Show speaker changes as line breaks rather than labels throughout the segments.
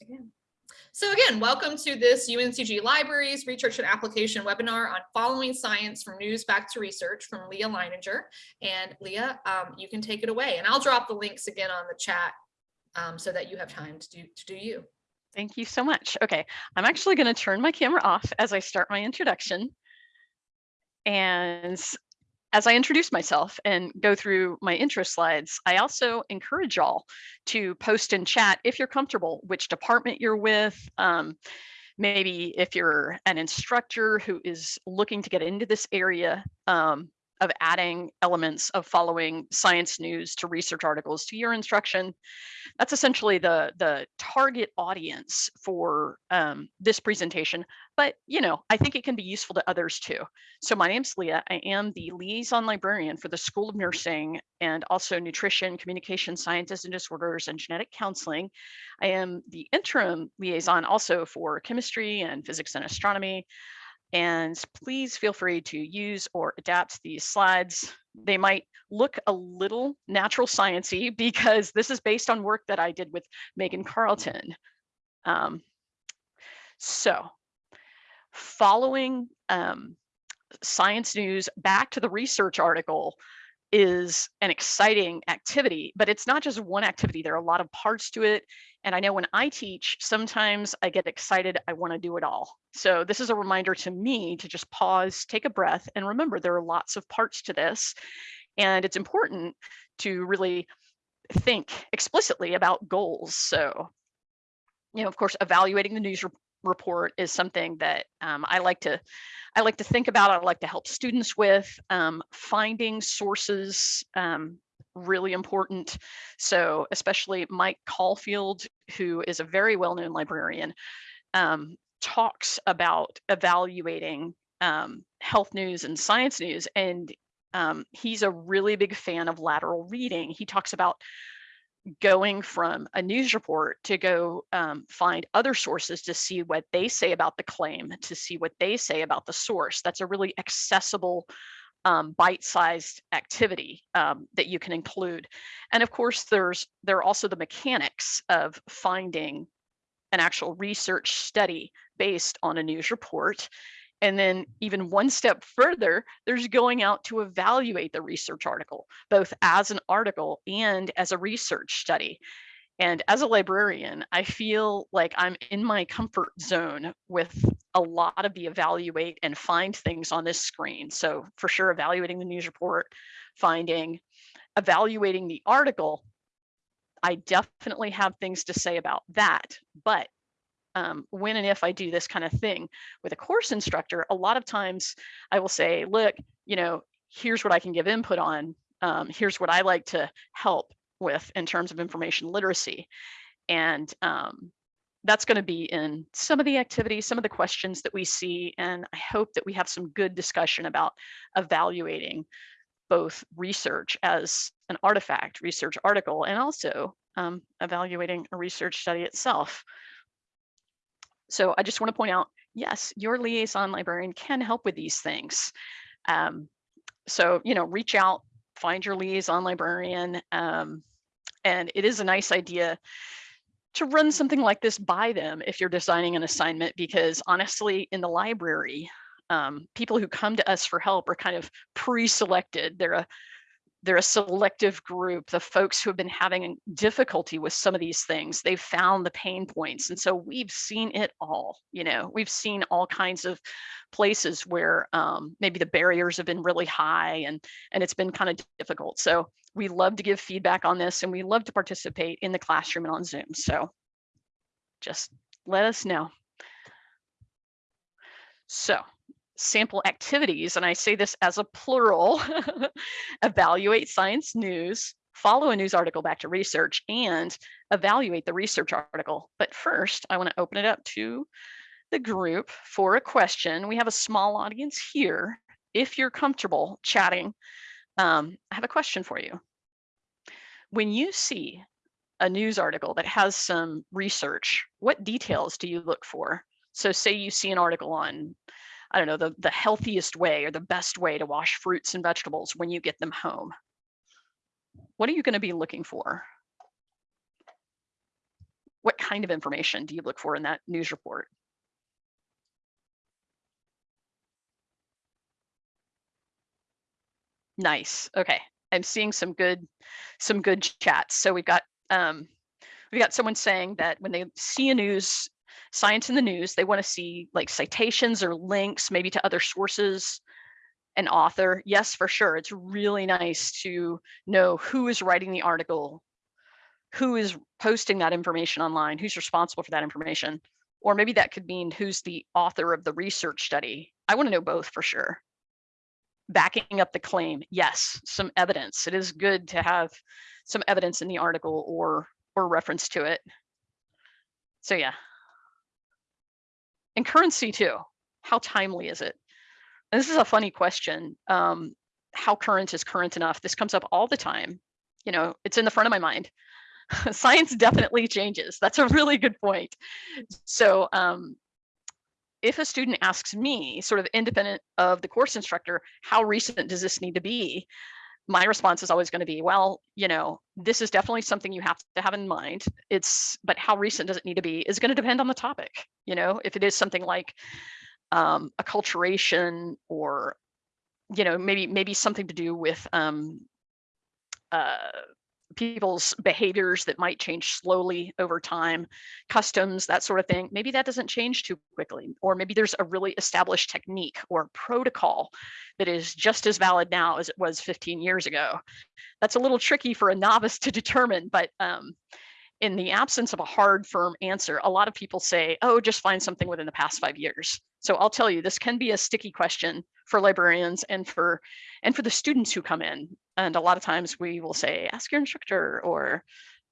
Again. So again, welcome to this UNCG Libraries Research and Application webinar on following science from news back to research from Leah Leininger. And Leah, um, you can take it away and I'll drop the links again on the chat um, so that you have time to do, to do you.
Thank you so much. Okay, I'm actually going to turn my camera off as I start my introduction. And as I introduce myself and go through my intro slides, I also encourage y'all to post in chat if you're comfortable, which department you're with. Um, maybe if you're an instructor who is looking to get into this area, um, of adding elements of following science news to research articles to your instruction. That's essentially the, the target audience for um, this presentation, but you know, I think it can be useful to others too. So my name's Leah, I am the liaison librarian for the School of Nursing and also Nutrition, Communication Sciences and Disorders and Genetic Counseling. I am the interim liaison also for chemistry and physics and astronomy. And please feel free to use or adapt these slides. They might look a little natural sciencey because this is based on work that I did with Megan Carlton. Um, so following um, science news back to the research article is an exciting activity, but it's not just one activity. There are a lot of parts to it. And I know when I teach, sometimes I get excited, I want to do it all. So this is a reminder to me to just pause, take a breath, and remember there are lots of parts to this. And it's important to really think explicitly about goals. So, you know, of course, evaluating the news report is something that um, I like to I like to think about. I like to help students with um, finding sources. Um, really important. So especially Mike Caulfield, who is a very well-known librarian, um, talks about evaluating um, health news and science news. And um, he's a really big fan of lateral reading. He talks about going from a news report to go um, find other sources to see what they say about the claim, to see what they say about the source. That's a really accessible, um, bite-sized activity um, that you can include. And of course, there's there are also the mechanics of finding an actual research study based on a news report and then even one step further, there's going out to evaluate the research article, both as an article and as a research study. And as a librarian, I feel like I'm in my comfort zone with a lot of the evaluate and find things on this screen. So for sure, evaluating the news report, finding, evaluating the article, I definitely have things to say about that. But um, when and if I do this kind of thing with a course instructor, a lot of times I will say, look, you know, here's what I can give input on. Um, here's what I like to help with in terms of information literacy. And um, that's going to be in some of the activities, some of the questions that we see. And I hope that we have some good discussion about evaluating both research as an artifact, research article, and also um, evaluating a research study itself. So I just want to point out, yes, your liaison librarian can help with these things. Um, so, you know, reach out, find your liaison librarian. Um, and it is a nice idea to run something like this by them if you're designing an assignment, because honestly, in the library, um, people who come to us for help are kind of pre-selected. They're a they're a selective group, the folks who have been having difficulty with some of these things, they've found the pain points. And so we've seen it all, you know, we've seen all kinds of places where um, maybe the barriers have been really high and, and it's been kind of difficult. So we love to give feedback on this and we love to participate in the classroom and on Zoom. So just let us know. So sample activities, and I say this as a plural, evaluate science news, follow a news article back to research, and evaluate the research article. But first, I want to open it up to the group for a question. We have a small audience here. If you're comfortable chatting, um, I have a question for you. When you see a news article that has some research, what details do you look for? So say you see an article on I don't know, the, the healthiest way or the best way to wash fruits and vegetables when you get them home. What are you going to be looking for? what kind of information do you look for in that news report? Nice. Okay. I'm seeing some good some good chats. So we've got um we've got someone saying that when they see a news science in the news, they want to see like citations or links maybe to other sources an author. Yes, for sure. It's really nice to know who is writing the article, who is posting that information online, who's responsible for that information. Or maybe that could mean who's the author of the research study. I want to know both for sure backing up the claim yes some evidence it is good to have some evidence in the article or or reference to it so yeah and currency too. How timely is it? And this is a funny question um how current is current enough? This comes up all the time. You know it's in the front of my mind. Science definitely changes. That's a really good point. So um if a student asks me, sort of independent of the course instructor, how recent does this need to be? My response is always going to be, well, you know, this is definitely something you have to have in mind. It's, but how recent does it need to be is going to depend on the topic. You know, if it is something like um, acculturation or, you know, maybe maybe something to do with um, uh, people's behaviors that might change slowly over time, customs, that sort of thing. Maybe that doesn't change too quickly, or maybe there's a really established technique or protocol that is just as valid now as it was 15 years ago. That's a little tricky for a novice to determine, but um, in the absence of a hard, firm answer, a lot of people say, oh, just find something within the past five years. So I'll tell you, this can be a sticky question for librarians and for and for the students who come in. And a lot of times we will say, ask your instructor or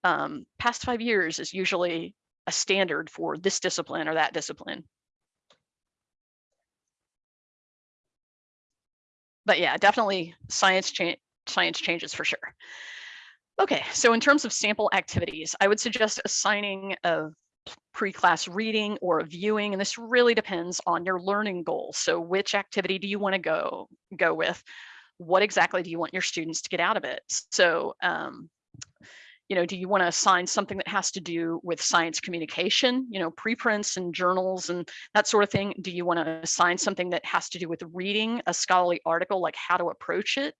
um, past five years is usually a standard for this discipline or that discipline. But yeah, definitely science change science changes for sure. Okay, so in terms of sample activities, I would suggest assigning a pre-class reading or viewing, and this really depends on your learning goals. So which activity do you want to go go with? What exactly do you want your students to get out of it? So, um, you know, do you want to assign something that has to do with science communication, you know, preprints and journals and that sort of thing? Do you want to assign something that has to do with reading a scholarly article, like how to approach it?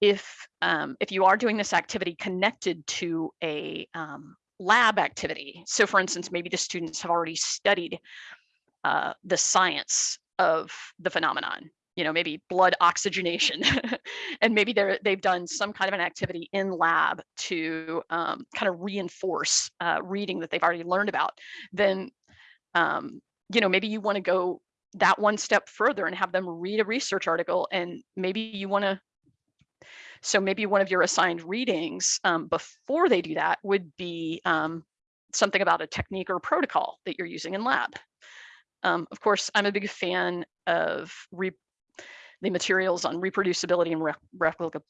if um, if you are doing this activity connected to a um, lab activity, so for instance, maybe the students have already studied uh, the science of the phenomenon, you know, maybe blood oxygenation, and maybe they're they've done some kind of an activity in lab to um, kind of reinforce uh, reading that they've already learned about, then um, you know maybe you want to go that one step further and have them read a research article and maybe you want to so maybe one of your assigned readings um, before they do that would be um, something about a technique or protocol that you're using in lab. Um, of course, I'm a big fan of the materials on reproducibility and replica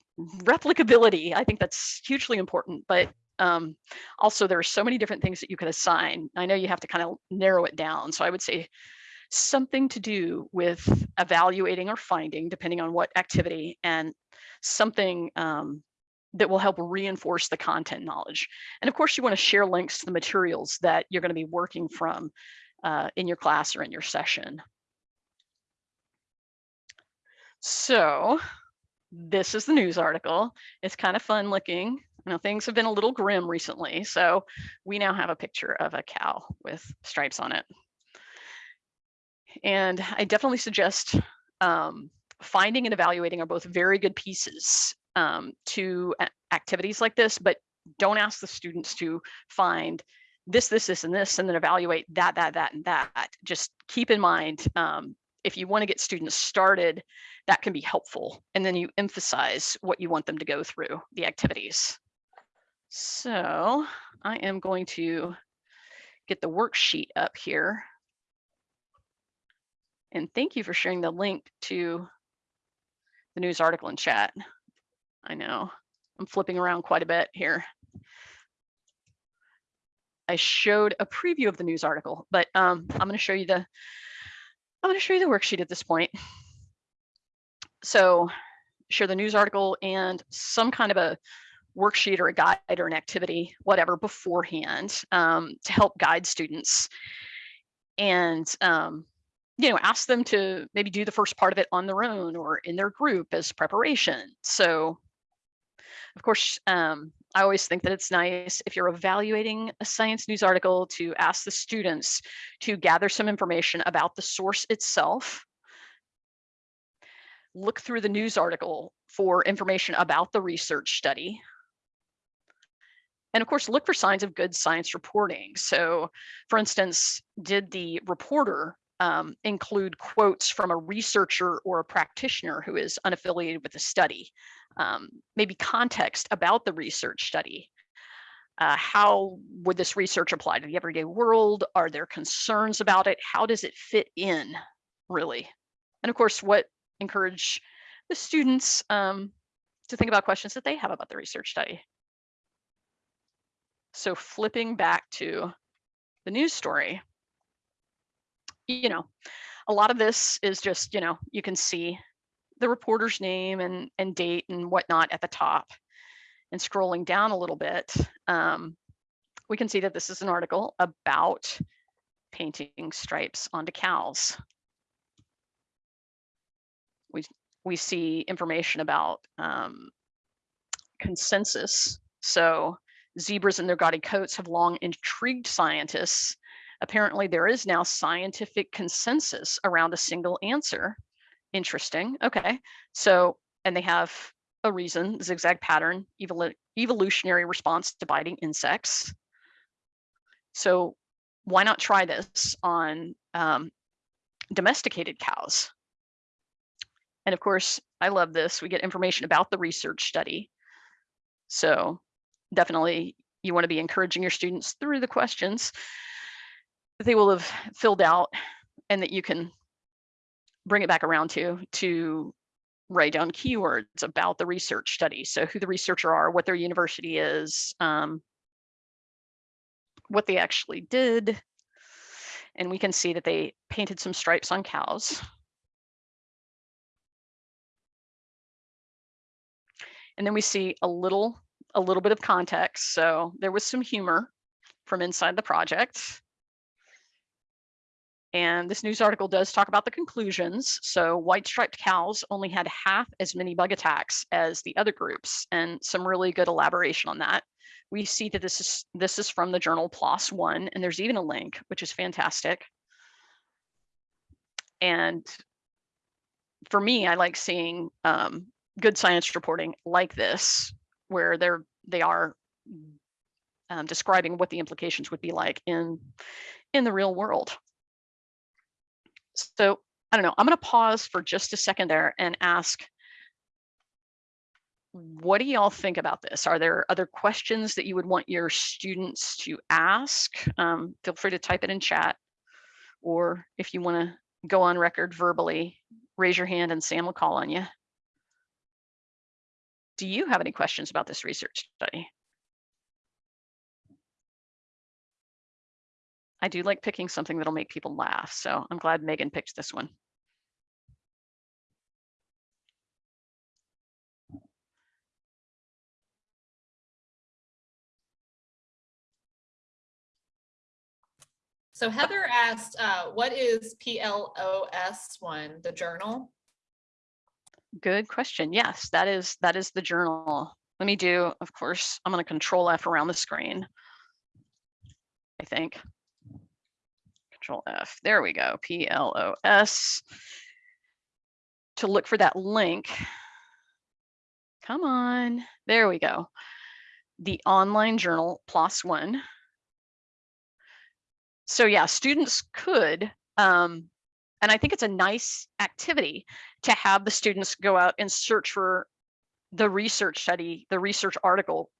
replicability. I think that's hugely important, but um, also there are so many different things that you could assign. I know you have to kind of narrow it down. So I would say something to do with evaluating or finding, depending on what activity, and something um, that will help reinforce the content knowledge. And of course, you want to share links to the materials that you're going to be working from uh, in your class or in your session. So this is the news article. It's kind of fun looking. You know, things have been a little grim recently. So we now have a picture of a cow with stripes on it. And I definitely suggest um, finding and evaluating are both very good pieces um, to activities like this, but don't ask the students to find this, this, this, and this, and then evaluate that, that, that, and that. Just keep in mind, um, if you want to get students started, that can be helpful. And then you emphasize what you want them to go through the activities. So I am going to get the worksheet up here. And thank you for sharing the link to the news article in chat. I know I'm flipping around quite a bit here. I showed a preview of the news article, but um, I'm going to show you the I'm going to show you the worksheet at this point. So share the news article and some kind of a worksheet or a guide or an activity, whatever, beforehand um, to help guide students. And, um, you know, ask them to maybe do the first part of it on their own or in their group as preparation. So, of course, um, I always think that it's nice if you're evaluating a science news article to ask the students to gather some information about the source itself. Look through the news article for information about the research study. And of course, look for signs of good science reporting. So for instance, did the reporter um, include quotes from a researcher or a practitioner who is unaffiliated with the study? Um, maybe context about the research study. Uh, how would this research apply to the everyday world? Are there concerns about it? How does it fit in, really? And of course, what encourage the students um, to think about questions that they have about the research study. So flipping back to the news story, you know, a lot of this is just, you know, you can see the reporter's name and, and date and whatnot at the top. And scrolling down a little bit, um, we can see that this is an article about painting stripes onto cows. We, we see information about um, consensus. So zebras and their gaudy coats have long intrigued scientists. Apparently there is now scientific consensus around a single answer. Interesting, okay. So, and they have a reason, zigzag pattern, evol evolutionary response to biting insects. So why not try this on um, domesticated cows? And of course, I love this. We get information about the research study. So definitely you want to be encouraging your students through the questions they will have filled out and that you can bring it back around to to write down keywords about the research study. So who the researcher are, what their university is, um, what they actually did. And we can see that they painted some stripes on cows. And then we see a little, a little bit of context. So there was some humor from inside the project. And this news article does talk about the conclusions. So white striped cows only had half as many bug attacks as the other groups and some really good elaboration on that. We see that this is this is from the journal PLOS One, and there's even a link, which is fantastic. And for me, I like seeing um, good science reporting like this, where they're they are um, describing what the implications would be like in in the real world. So I don't know, I'm going to pause for just a second there and ask, what do y'all think about this? Are there other questions that you would want your students to ask? Um, feel free to type it in chat. Or if you want to go on record verbally, raise your hand and Sam will call on you. Do you have any questions about this research study? I do like picking something that'll make people laugh. So I'm glad Megan picked this one.
So Heather asked, uh, what is PLOS one, the journal?
Good question. Yes, that is that is the journal. Let me do, of course, I'm going to control F around the screen. I think. Control F. There we go. P L O S. To look for that link. Come on. There we go. The online journal PLOS One. So yeah, students could, um, and I think it's a nice activity to have the students go out and search for the research study, the research article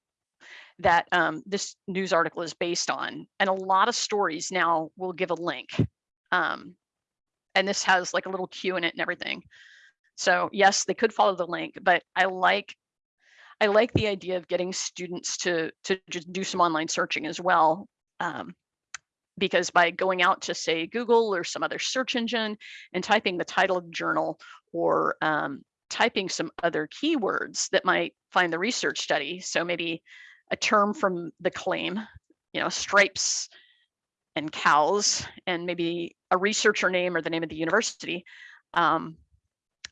that um, this news article is based on. And a lot of stories now will give a link. Um, and this has like a little cue in it and everything. So yes, they could follow the link, but I like I like the idea of getting students to to just do some online searching as well. Um, because by going out to say Google or some other search engine and typing the title of the journal or um, typing some other keywords that might find the research study. So maybe a term from the claim, you know, stripes and cows, and maybe a researcher name or the name of the university. Um,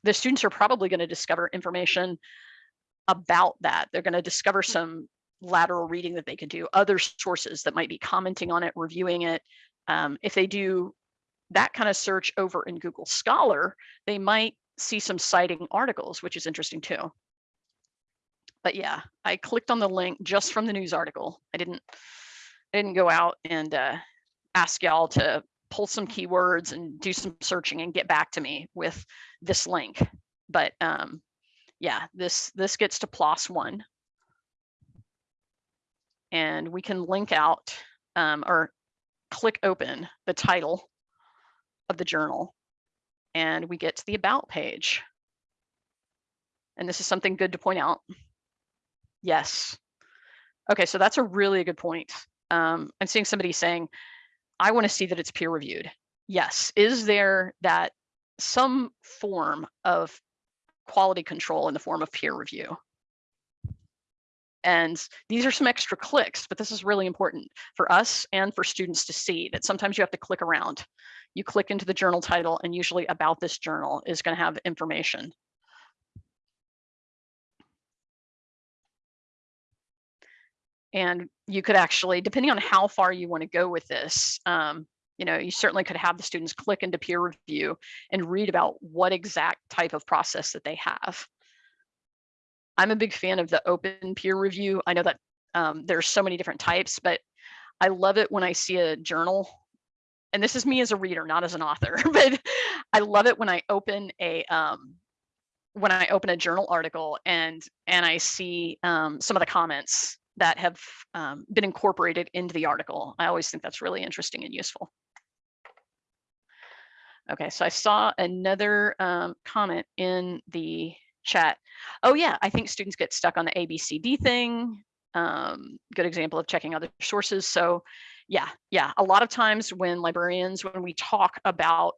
the students are probably going to discover information about that. They're going to discover some lateral reading that they could do, other sources that might be commenting on it, reviewing it. Um, if they do that kind of search over in Google Scholar, they might see some citing articles, which is interesting too. But yeah, I clicked on the link just from the news article. I didn't, I didn't go out and uh, ask y'all to pull some keywords and do some searching and get back to me with this link. But um, yeah, this this gets to PLOS one. And we can link out um, or click open the title of the journal and we get to the about page. And this is something good to point out. Yes. Okay, so that's a really good point. Um, I'm seeing somebody saying, I want to see that it's peer reviewed. Yes. Is there that some form of quality control in the form of peer review? And these are some extra clicks, but this is really important for us and for students to see that sometimes you have to click around. You click into the journal title and usually about this journal is going to have information. And you could actually, depending on how far you want to go with this, um, you know, you certainly could have the students click into peer review and read about what exact type of process that they have. I'm a big fan of the open peer review. I know that um, there's so many different types, but I love it when I see a journal, and this is me as a reader, not as an author, but I love it when I open a um, when I open a journal article and and I see um, some of the comments that have um, been incorporated into the article. I always think that's really interesting and useful. Okay, so I saw another um, comment in the chat. Oh yeah, I think students get stuck on the ABCD thing. Um, good example of checking other sources. So yeah, yeah, a lot of times when librarians, when we talk about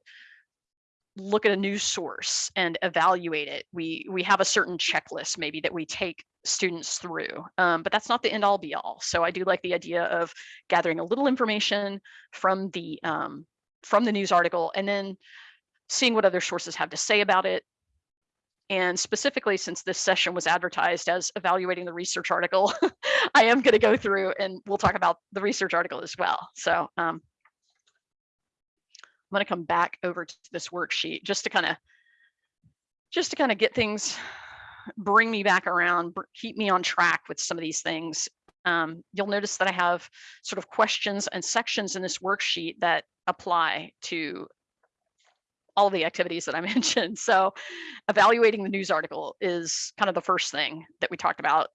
look at a news source and evaluate it, we we have a certain checklist maybe that we take students through, um, but that's not the end all be all. So I do like the idea of gathering a little information from the um, from the news article and then seeing what other sources have to say about it, and specifically, since this session was advertised as evaluating the research article, I am going to go through and we'll talk about the research article as well. So um, I'm going to come back over to this worksheet just to kind of just to kind of get things, bring me back around, keep me on track with some of these things. Um, you'll notice that I have sort of questions and sections in this worksheet that apply to all the activities that I mentioned. So evaluating the news article is kind of the first thing that we talked about.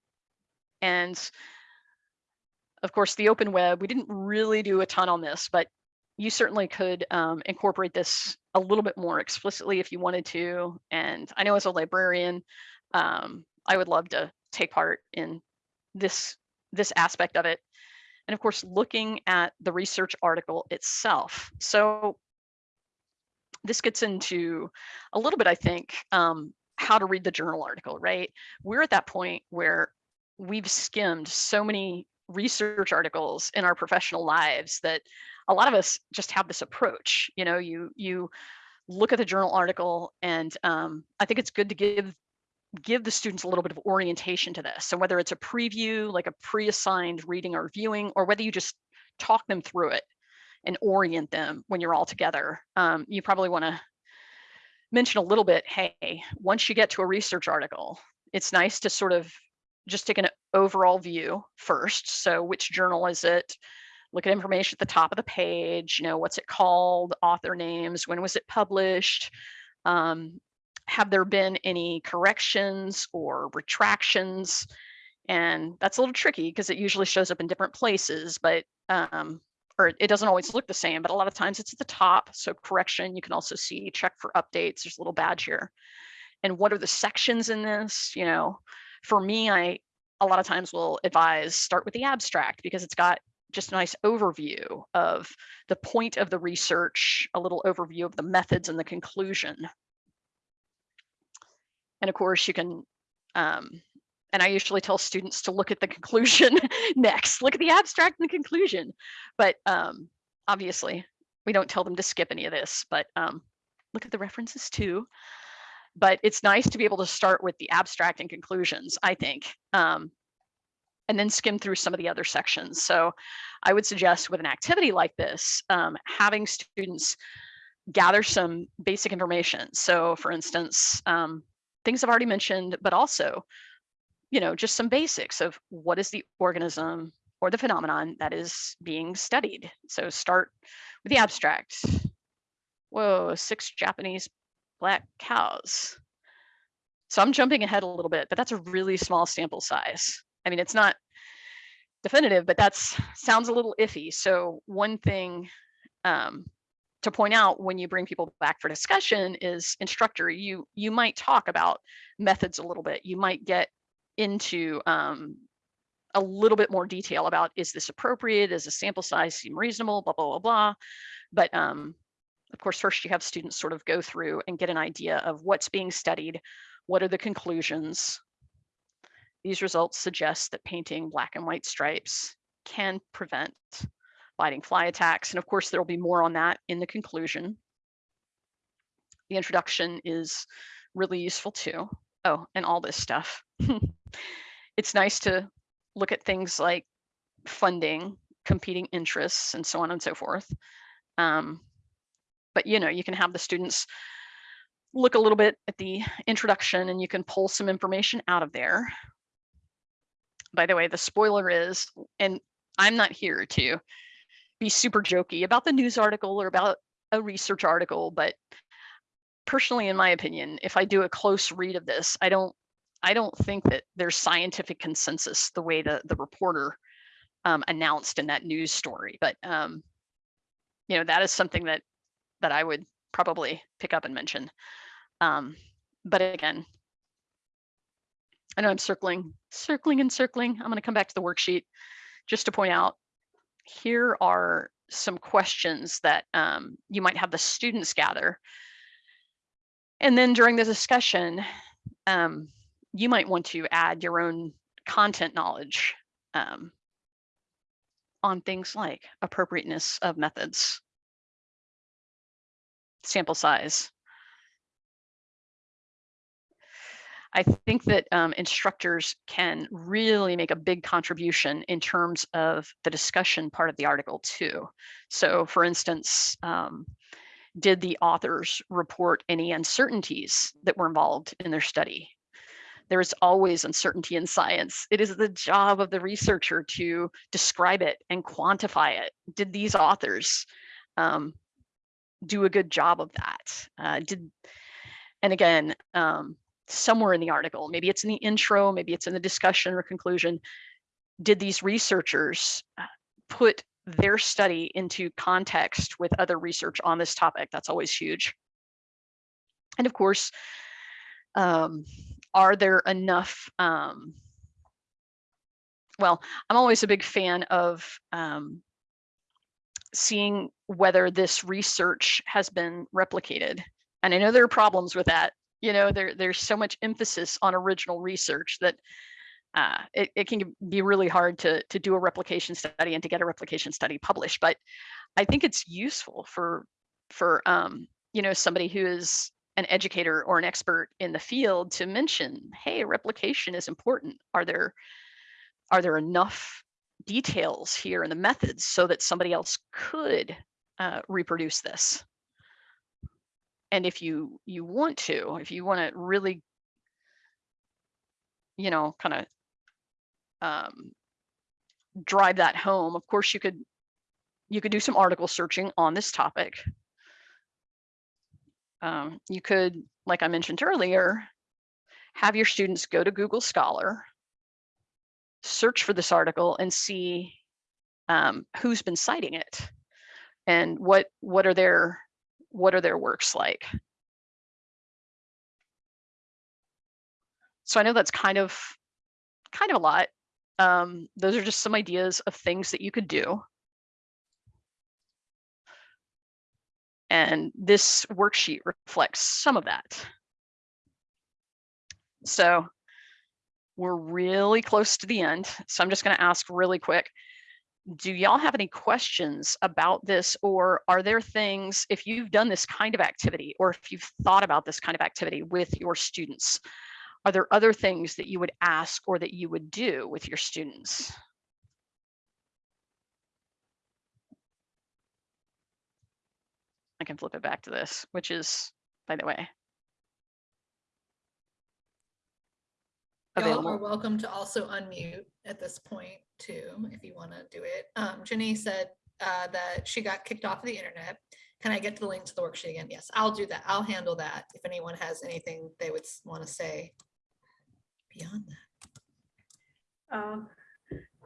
And of course, the open web, we didn't really do a ton on this, but you certainly could um, incorporate this a little bit more explicitly if you wanted to. And I know as a librarian, um, I would love to take part in this, this aspect of it. And of course, looking at the research article itself. So this gets into a little bit, I think, um, how to read the journal article, right? We're at that point where we've skimmed so many research articles in our professional lives that a lot of us just have this approach. You know, you you look at the journal article, and um, I think it's good to give give the students a little bit of orientation to this. So whether it's a preview, like a pre-assigned reading or viewing, or whether you just talk them through it and orient them when you're all together. Um, you probably want to mention a little bit, hey, once you get to a research article, it's nice to sort of just take an overall view first. So which journal is it? Look at information at the top of the page, you know, what's it called, author names, when was it published? Um, have there been any corrections or retractions? And that's a little tricky because it usually shows up in different places, but um, or it doesn't always look the same, but a lot of times it's at the top. So correction, you can also see check for updates. There's a little badge here. And what are the sections in this? You know, for me, I a lot of times will advise start with the abstract because it's got just a nice overview of the point of the research, a little overview of the methods and the conclusion. And of course you can, um, and I usually tell students to look at the conclusion next, look at the abstract and the conclusion. But um, obviously we don't tell them to skip any of this, but um, look at the references too. But it's nice to be able to start with the abstract and conclusions, I think, um, and then skim through some of the other sections. So I would suggest with an activity like this, um, having students gather some basic information. So for instance, um, things I've already mentioned, but also, you know, just some basics of what is the organism or the phenomenon that is being studied. So start with the abstract. Whoa, six Japanese black cows. So I'm jumping ahead a little bit, but that's a really small sample size. I mean, it's not definitive, but that's sounds a little iffy. So one thing um, to point out when you bring people back for discussion is instructor, you you might talk about methods a little bit. You might get into um, a little bit more detail about is this appropriate? Does the sample size seem reasonable? Blah, blah, blah, blah. But um, of course, first you have students sort of go through and get an idea of what's being studied, what are the conclusions. These results suggest that painting black and white stripes can prevent biting fly attacks. And of course, there will be more on that in the conclusion. The introduction is really useful too. Oh, and all this stuff. it's nice to look at things like funding, competing interests, and so on and so forth. Um, but you know, you can have the students look a little bit at the introduction and you can pull some information out of there. By the way, the spoiler is, and I'm not here to be super jokey about the news article or about a research article, but personally, in my opinion, if I do a close read of this, I don't I don't think that there's scientific consensus the way the, the reporter um, announced in that news story. But, um, you know, that is something that, that I would probably pick up and mention. Um, but again, I know I'm circling, circling and circling. I'm going to come back to the worksheet just to point out here are some questions that um, you might have the students gather. And then during the discussion, um, you might want to add your own content knowledge um, on things like appropriateness of methods, sample size. I think that um, instructors can really make a big contribution in terms of the discussion part of the article too. So for instance, um, did the authors report any uncertainties that were involved in their study? there is always uncertainty in science. It is the job of the researcher to describe it and quantify it. Did these authors um, do a good job of that? Uh, did, and again, um, somewhere in the article, maybe it's in the intro, maybe it's in the discussion or conclusion, did these researchers uh, put their study into context with other research on this topic? That's always huge. And of course, um, are there enough um, well i'm always a big fan of um, seeing whether this research has been replicated and i know there are problems with that you know there there's so much emphasis on original research that uh, it, it can be really hard to to do a replication study and to get a replication study published but i think it's useful for for um, you know somebody who is an educator or an expert in the field to mention, hey, replication is important. Are there are there enough details here in the methods so that somebody else could uh, reproduce this? And if you you want to, if you want to really, you know, kind of um, drive that home, of course you could you could do some article searching on this topic. Um, you could, like I mentioned earlier, have your students go to Google Scholar, search for this article and see um, who's been citing it and what what are their what are their works like. So I know that's kind of kind of a lot. Um, those are just some ideas of things that you could do. And this worksheet reflects some of that. So we're really close to the end. So I'm just going to ask really quick. Do y'all have any questions about this or are there things, if you've done this kind of activity or if you've thought about this kind of activity with your students, are there other things that you would ask or that you would do with your students? I can flip it back to this, which is, by the way,
Y'all are welcome to also unmute at this point too, if you want to do it. Um, Jenny said uh, that she got kicked off of the internet. Can I get the link to the worksheet again? Yes, I'll do that. I'll handle that. If anyone has anything they would want to say beyond that.
Uh,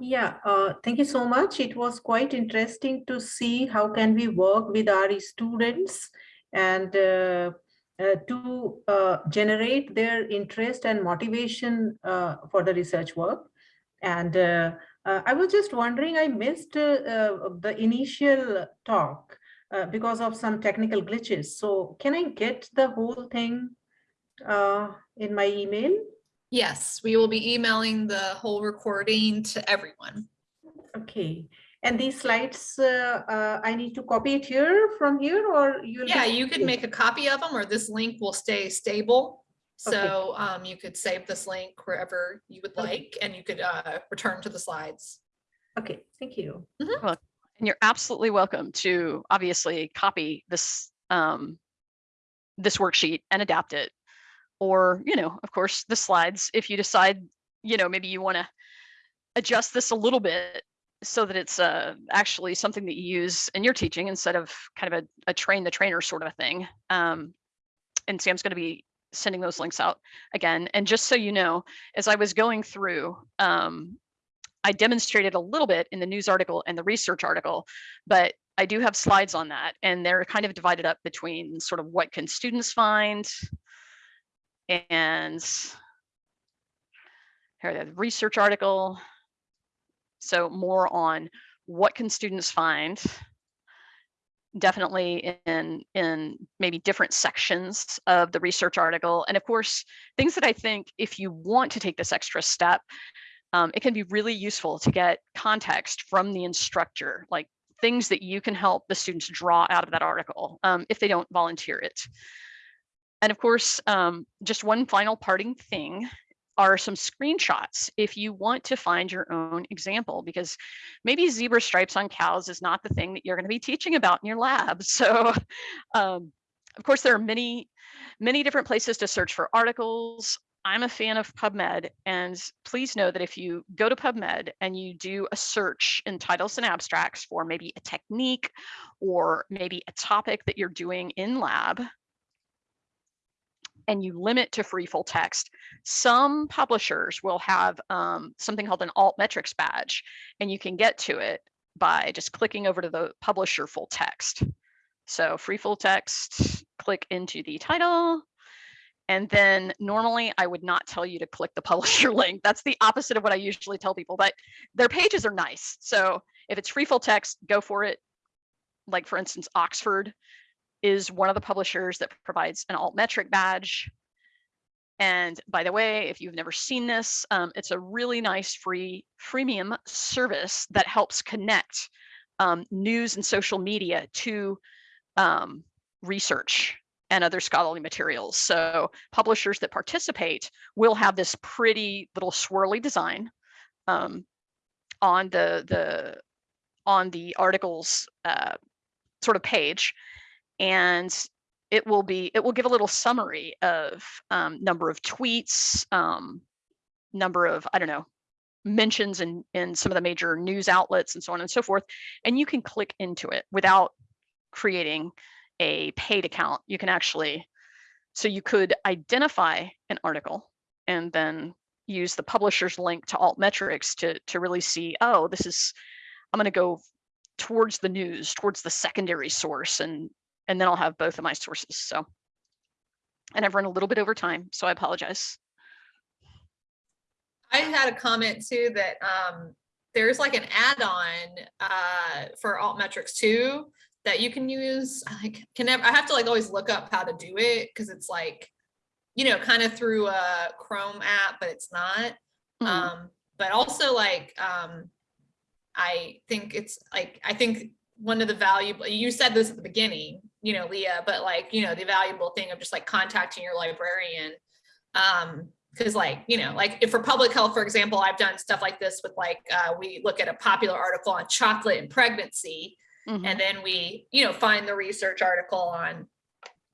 Yeah, uh, thank you so much. It was quite interesting to see how can we work with our students and uh, uh, to uh, generate their interest and motivation uh, for the research work. And uh, I was just wondering, I missed uh, uh, the initial talk uh, because of some technical glitches. So can I get the whole thing uh, in my email?
Yes, we will be emailing the whole recording to everyone.
Okay, and these slides, uh, uh, I need to copy it here from here or you?
Yeah, you could make a copy of them or this link will stay stable.
Okay.
So um, you could save this link wherever you would
Okay.
like and you could uh, return to the slides.
Okay, thank you.
And you're absolutely welcome to obviously copy this um, this worksheet and adapt it. Or, you know, of course, the slides, if you decide, you know, maybe you want to adjust this a little bit so that it's uh, actually something that you use in your teaching instead of kind of a, a train the trainer sort of a thing. Um, and Sam's going to be sending those links out again. And just so you know, as I was going through, um, I demonstrated a little bit in the news article and the research article, but I do have slides on that and they're kind of divided up between sort of what can students find and here the research article. So more on what can students find definitely in in maybe different sections of the research article and of course things that i think if you want to take this extra step um, it can be really useful to get context from the instructor, like things that you can help the students draw out of that article um, if they don't volunteer it. And of course, um, just one final parting thing are some screenshots if you want to find your own example, because maybe zebra stripes on cows is not the thing that you're going to be teaching about in your lab. So, um, of course, there are many, many different places to search for articles. I'm a fan of PubMed, and please know that if you go to PubMed and you do a search in titles and abstracts for maybe a technique or maybe a topic that you're doing in lab, and you limit to free full text, some publishers will have um, something called an alt metrics badge, and you can get to it by just clicking over to the publisher full text. So free full text, click into the title, and then normally I would not tell you to click the publisher link. That's the opposite of what I usually tell people, but their pages are nice. So if it's free full text, go for it. Like for instance, Oxford is one of the publishers that provides an altmetric badge. And by the way, if you've never seen this, um, it's a really nice free freemium service that helps connect um, news and social media to um, research and other scholarly materials. So publishers that participate will have this pretty little swirly design um, on the the on the articles uh, sort of page, and it will be it will give a little summary of um, number of tweets, um, number of I don't know mentions in in some of the major news outlets and so on and so forth, and you can click into it without creating a paid account, you can actually, so you could identify an article and then use the publisher's link to altmetrics to, to really see, oh, this is, I'm going to go towards the news, towards the secondary source, and, and then I'll have both of my sources. So, and I've run a little bit over time, so I apologize.
I had a comment too that um, there's like an add-on uh, for altmetrics too that you can use. I can never, I have to like always look up how to do it because it's like you know, kind of through a Chrome app, but it's not.
Mhm.
Um, but also like, um, I think it's like, I think one of the valuable, you said this at the beginning, you know, Leah, but like, you know, the valuable thing of just like contacting your librarian. Um, cause like, you know, like if for public health, for example, I've done stuff like this with like, uh, we look at a popular article on chocolate and pregnancy.
Mhm.
And then we, you know, find the research article on,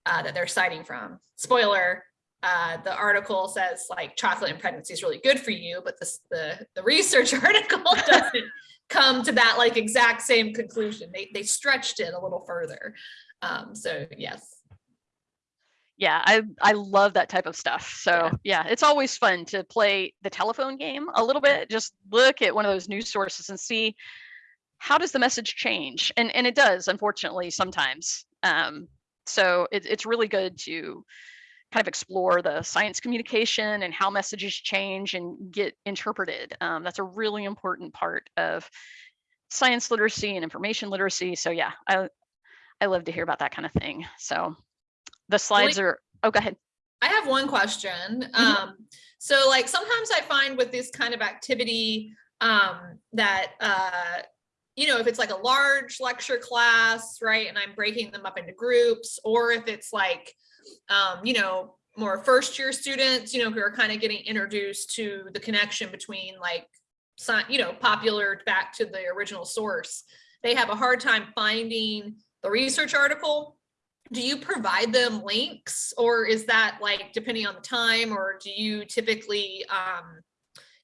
uh, that they're citing from. Spoiler, uh, the article says like chocolate and pregnancy is really good for you, but this, the, the research article doesn't come to that like exact same conclusion. They, they stretched it a little further. Um, so yes.
yeah i i love that type of stuff so
Yeah.
yeah. it's always fun to play the telephone game a little bit just look at one of those news sources and see how does the message change and and it does unfortunately sometimes um so it, it's really good to kind of explore the science communication and how messages change and get interpreted um, that's a really important part of science literacy and information literacy so yeah i i love to hear about that kind of thing so the slides are oh go ahead
I have one question. Um, so like sometimes I find with this kind of activity, um, that, uh, you know, if it's like a large lecture class, right, and I'm breaking them up into groups, or if it's like, um, you know, more first year students, you know, who are kind of getting introduced to the connection between like, you know, popular back to the original source, they have a hard time finding the research article do you provide them links? Or is that like depending on the time or do you typically um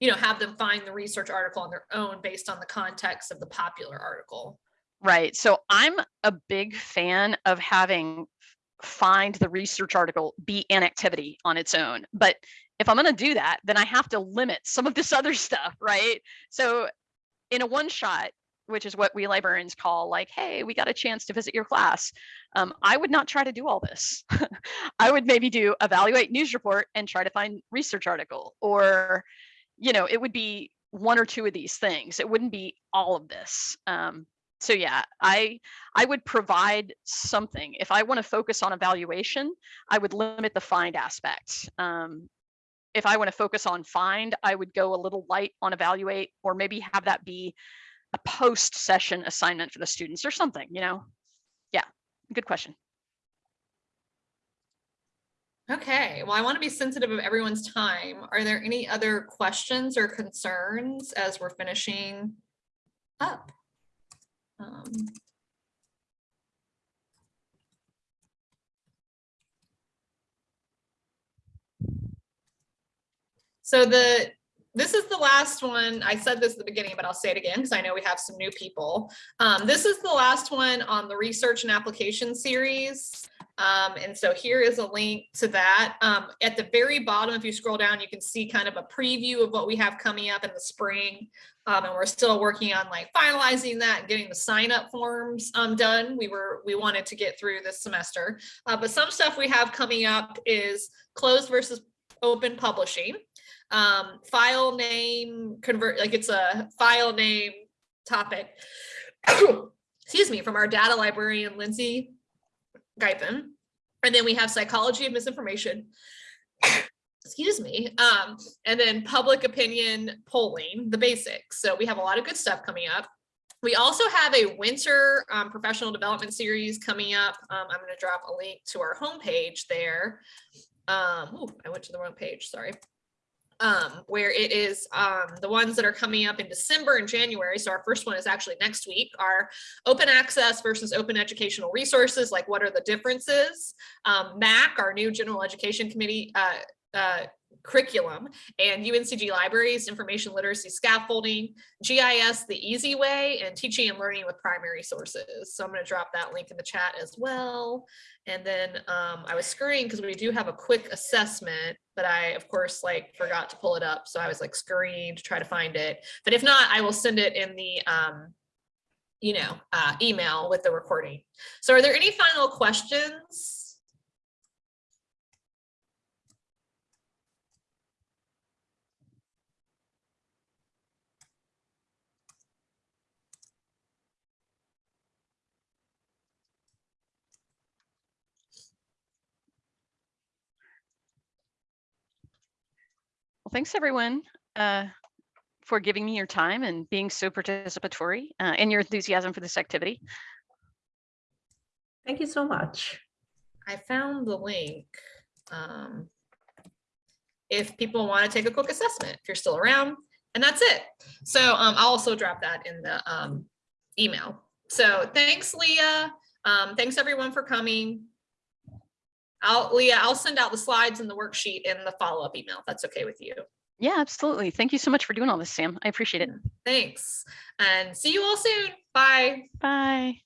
you know have them find the research article on their own based on the context of the popular article?
Right so i'm a big fan of having find the research article be an activity on its own but if i'm going to do that then i have to limit some of this other stuff right? So in a one shot which is what we librarians call like hey we got a chance to visit your class. Um, i would not try to do all this. I would maybe do evaluate news report and try to find research article or you know it would be one or two of these things. It wouldn't be all of this. Um, so yeah i i would provide something. If i want to focus on evaluation i would limit the find aspect. Um, if i want to focus on find i would go a little light on evaluate or maybe have that be a post session assignment for the students or something you know? Yeah good question.
Okay well i want to be sensitive of everyone's time. Are there any other questions or concerns as we're finishing up? Um, So the, this is the last one. I said this at the beginning, but I'll say it again because I know we have some new people. Um, this is the last one on the research and application series. Um, and so here is a link to that. Um, at the very bottom, if you scroll down, you can see kind of a preview of what we have coming up in the spring. Um, and we're still working on like finalizing that and getting the sign up forms um, done. We were, we wanted to get through this semester. Uh, but some stuff we have coming up is closed versus open publishing um, file name convert, like it's a file name topic. Excuse me, from our data librarian, Lindsay Guyton. And then we have psychology of misinformation. Excuse me. Um, and then public opinion polling, the basics. So we have a lot of good stuff coming up. We also have a winter um, professional development series coming up. Um, I'm going to drop a link to our homepage there. Um, I went to the wrong page, sorry um, where it is um, the ones that are coming up in December and January. So our first one is actually next week are open access versus open educational resources. Like what are the differences? Um, MAC, our new general education committee uh, uh, curriculum and UNCG libraries, information literacy scaffolding, GIS the easy way, and teaching and learning with primary sources. So I'm going to drop that link in the chat as well. And then um, I was scurrying because we do have a quick assessment, but I, of course, like forgot to pull it up. So I was like scurrying to try to find it. But if not, I will send it in the, um, you know, uh, email with the recording. So are there any final questions?
Thanks everyone uh, for giving me your time and being so participatory uh, and your enthusiasm for this activity.
Thank you so much.
I found the link. um, If people want to take a quick assessment, if you're still around, and that's it. So um, I'll also drop that in the um, email. So thanks, Leah. Um, Thanks everyone for coming. I'll, Leah, I'll send out the slides and the worksheet in the follow-up email. if That's okay with you.
Yeah, absolutely. Thank you so much for doing all this, Sam. I appreciate it.
Thanks. And see you all soon. Bye.
Bye.